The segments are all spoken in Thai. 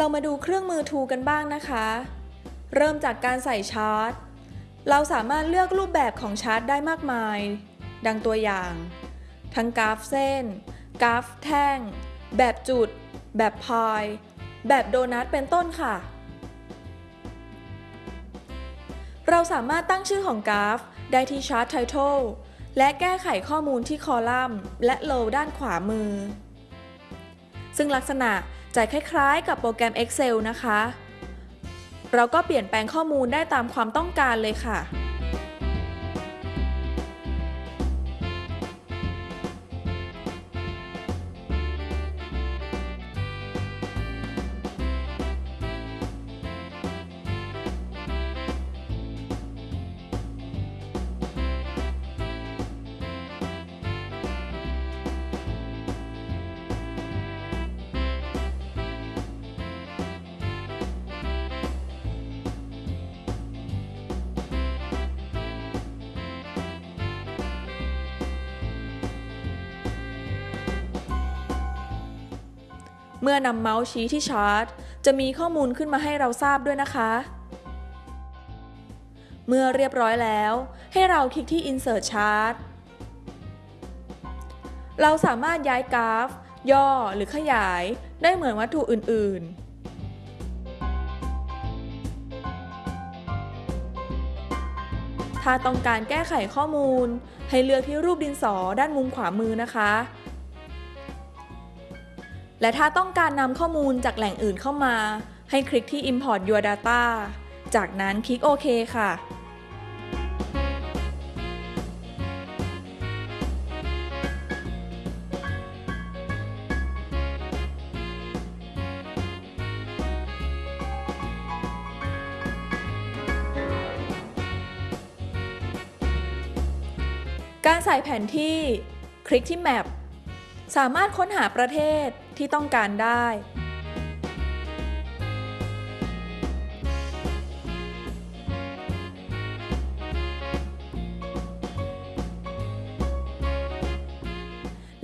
เรามาดูเครื่องมือทูกันบ้างนะคะ เริ่มจากการใส่ชาร์ต เราสามารถเลือกรูปแบบของชาร์ตได้มากมาย ดังตัวอย่าง ทั้งกราฟเส้น กราฟแท่ง แบบจุด แบบพาย แบบโดนัทเป็นต้นค่ะ เราสามารถตั้งชื่อของกราฟ ได้ที่ชาร์ตไททอลและแก้ไขข้อมูลที่คอลัมน์ และโลด้านขวามือ ซึ่งลักษณะ จะคล้ายๆ กับโปรแกรม Excel นะคะ เราก็เปลี่ยนแปลงข้อมูลได้ตามความต้องการเลยค่ะ มื่อนำเมาส์ชี้ที่ชาร์ตจะมีข้อมูลขึ้นมาให้เราทราบด้วยนะคะ เมื่อเรียบร้อยแล้ว ให้เราคลิกที่ Insert Chart เราสามารถย้ายกราฟ ย่อหรือขยายได้เหมือนวัตถุอื่น ๆถ้าต้องการแก้ไขข้อมูล ให้เลือกที่รูปดินสอด้านมุมขวามือนะคะ และถ้าต้องการนำข้อมูลจากแหล่งอื่นเข้ามา ให้คลิกที่ Import Your Data จากนั้นคลิกโอเคค่ะการใส่แผนที่ คลิกที่ Map สามารถค้นหาประเทศที่ต้องการได้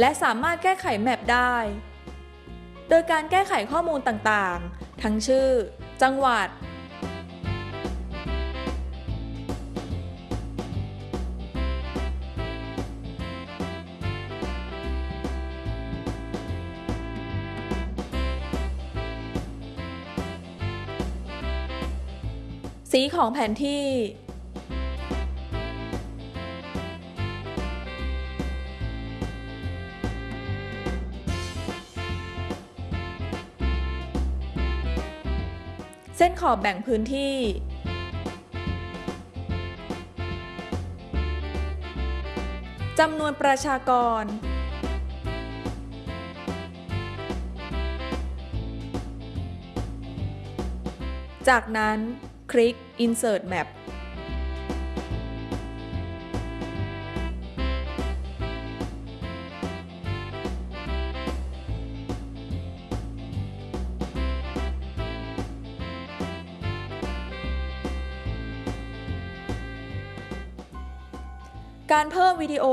และสามารถแก้ไขแมปได้ โดยการแก้ไขข้อมูลต่างๆ ทั้งชื่อ จังหวัด สีของแผนที่ เส้นขอบแบ่งพื้นที่ จำนวนประชากรจากนั้น คลิก Insert Map การเพิ่มวิดีโอ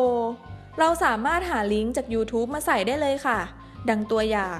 เราสามารถหาลิงก์จาก YouTube มาใส่ได้เลยค่ะ ดังตัวอย่าง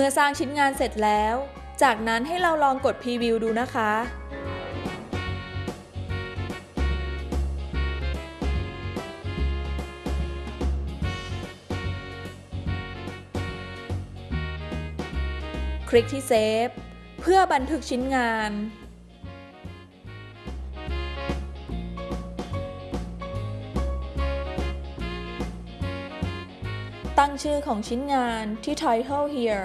มื่อสร้างชิ้นงานเสร็จแล้ว จากนั้นให้เราลองกดพรีวิวดูนะคะ คลิกที่เซฟเพื่อบันทึกชิ้นงานตั้งชื่อของชิ้นงานที่ Title here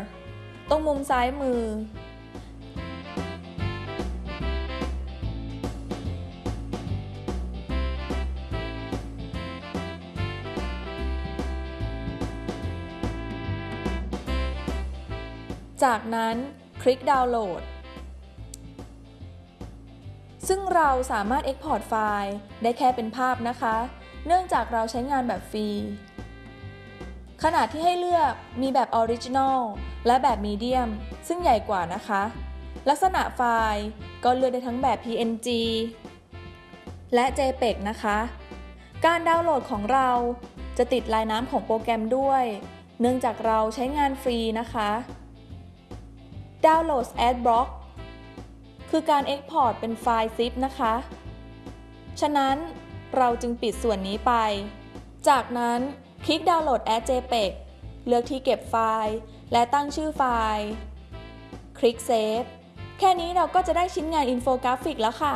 ตรงมุมซ้ายมือ จากนั้นคลิกดาวน์โหลด ซึ่งเราสามารถ Export ไฟล์ได้แค่เป็นภาพนะคะ เนื่องจากเราใช้งานแบบฟรี ขนาดที่ให้เลือกมีแบบ Original และแบบ Medium ซึ่งใหญ่กว่านะคะ ลักษณะไฟล์ก็เลือกได้ทั้งแบบ PNG และ JPEG นะคะ การดาวน์โหลดของเราจะติดลายน้ำของโปรแกรมด้วย เนื่องจากเราใช้งานฟรีนะคะ Download Adblock คือการ Export เป็นไฟล์ zip นะคะ ฉะนั้นเราจึงปิดส่วนนี้ไป จากนั้น คลิกดาวน์โหลดแอ JPEG เลือกที่เก็บไฟล์ และตั้งชื่อไฟล์ คลิก save แค่นี้เราก็จะได้ชิ้นงานอินโฟกราฟิกแล้วค่ะ